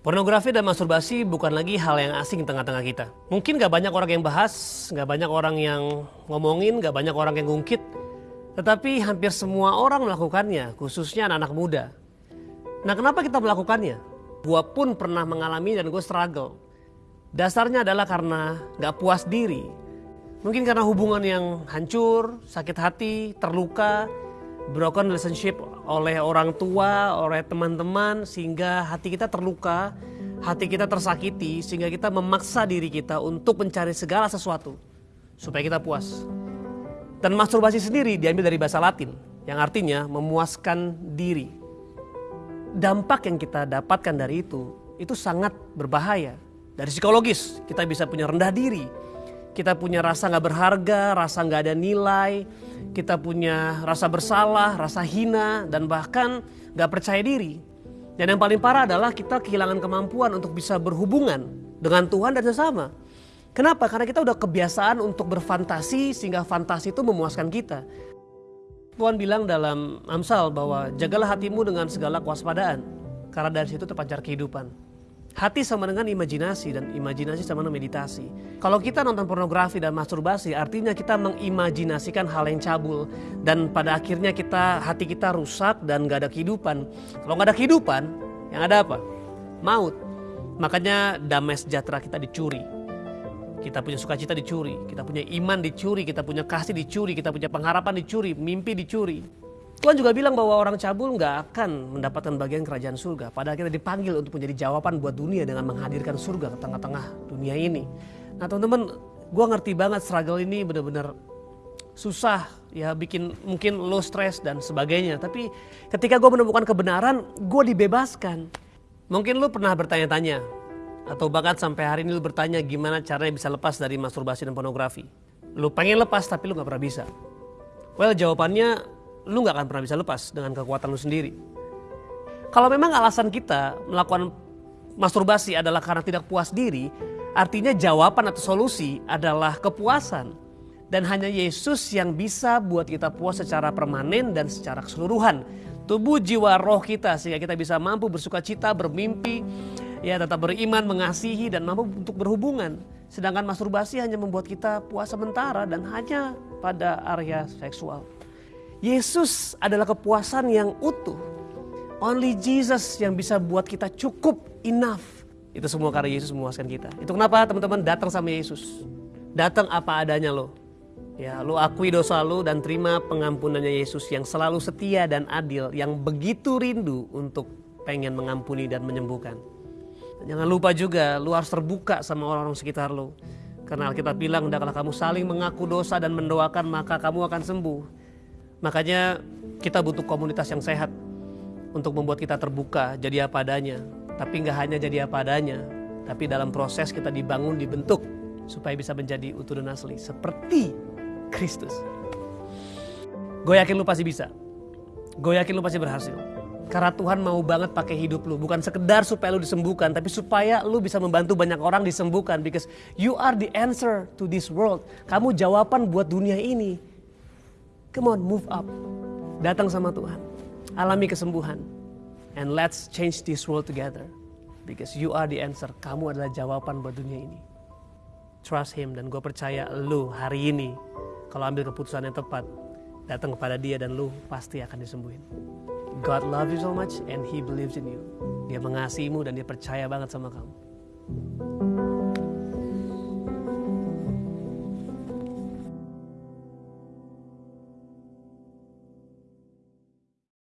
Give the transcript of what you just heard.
Pornografi dan masturbasi bukan lagi hal yang asing tengah-tengah kita. Mungkin gak banyak orang yang bahas, gak banyak orang yang ngomongin, gak banyak orang yang ngungkit. Tetapi hampir semua orang melakukannya, khususnya anak-anak muda. Nah kenapa kita melakukannya? Gue pun pernah mengalami dan gue struggle. Dasarnya adalah karena gak puas diri. Mungkin karena hubungan yang hancur, sakit hati, terluka, broken relationship oleh orang tua, oleh teman-teman sehingga hati kita terluka, hati kita tersakiti sehingga kita memaksa diri kita untuk mencari segala sesuatu supaya kita puas. Dan masturbasi sendiri diambil dari bahasa Latin yang artinya memuaskan diri. Dampak yang kita dapatkan dari itu itu sangat berbahaya. Dari psikologis kita bisa punya rendah diri, kita punya rasa nggak berharga, rasa nggak ada nilai, kita punya rasa bersalah, rasa hina, dan bahkan gak percaya diri. Dan yang paling parah adalah kita kehilangan kemampuan untuk bisa berhubungan dengan Tuhan dan sesama. Kenapa? Karena kita udah kebiasaan untuk berfantasi sehingga fantasi itu memuaskan kita. Tuhan bilang dalam Amsal bahwa jagalah hatimu dengan segala kewaspadaan karena dari situ terpancar kehidupan. Hati sama dengan imajinasi dan imajinasi sama dengan meditasi. Kalau kita nonton pornografi dan masturbasi artinya kita mengimajinasikan hal yang cabul. Dan pada akhirnya kita hati kita rusak dan gak ada kehidupan. Kalau gak ada kehidupan yang ada apa? Maut. Makanya damai sejahtera kita dicuri. Kita punya sukacita dicuri, kita punya iman dicuri, kita punya kasih dicuri, kita punya pengharapan dicuri, mimpi dicuri. Tuhan juga bilang bahwa orang cabul nggak akan mendapatkan bagian kerajaan surga. Padahal kita dipanggil untuk menjadi jawaban buat dunia dengan menghadirkan surga ke tengah-tengah dunia ini. Nah teman-teman, gue ngerti banget struggle ini benar-benar susah ya bikin mungkin lo stres dan sebagainya. Tapi ketika gue menemukan kebenaran, gue dibebaskan. Mungkin lo pernah bertanya-tanya atau bahkan sampai hari ini lo bertanya gimana caranya bisa lepas dari masturbasi dan pornografi. Lo pengen lepas tapi lo nggak pernah bisa. Well jawabannya lu nggak akan pernah bisa lepas dengan kekuatan lu sendiri. Kalau memang alasan kita melakukan masturbasi adalah karena tidak puas diri, artinya jawaban atau solusi adalah kepuasan. Dan hanya Yesus yang bisa buat kita puas secara permanen dan secara keseluruhan. Tubuh, jiwa, roh kita sehingga kita bisa mampu bersuka cita, bermimpi, ya tetap beriman, mengasihi dan mampu untuk berhubungan. Sedangkan masturbasi hanya membuat kita puas sementara dan hanya pada area seksual. Yesus adalah kepuasan yang utuh. Only Jesus yang bisa buat kita cukup enough. Itu semua karena Yesus memuaskan kita. Itu kenapa teman-teman datang sama Yesus. Datang apa adanya lo. Ya, lo akui dosa lo dan terima pengampunannya Yesus yang selalu setia dan adil, yang begitu rindu untuk pengen mengampuni dan menyembuhkan. Jangan lupa juga, lo harus terbuka sama orang-orang sekitar lo. Karena Alkitab bilang, hendaklah kamu saling mengaku dosa dan mendoakan, maka kamu akan sembuh. Makanya kita butuh komunitas yang sehat untuk membuat kita terbuka, jadi apa adanya. Tapi nggak hanya jadi apa adanya, tapi dalam proses kita dibangun, dibentuk supaya bisa menjadi utuh dan asli seperti Kristus. Gue yakin lu pasti bisa. Gue yakin lu pasti berhasil. Karena Tuhan mau banget pakai hidup lu. Bukan sekedar supaya lu disembuhkan. Tapi supaya lu bisa membantu banyak orang disembuhkan. Because you are the answer to this world. Kamu jawaban buat dunia ini. Come on, move up. Datang sama Tuhan. Alami kesembuhan. And let's change this world together. Because you are the answer. Kamu adalah jawaban buat dunia ini. Trust Him dan gue percaya lu hari ini kalau ambil keputusan yang tepat datang kepada dia dan lu pasti akan disembuhin. God love you so much and He believes in you. Dia mengasihimu dan dia percaya banget sama kamu.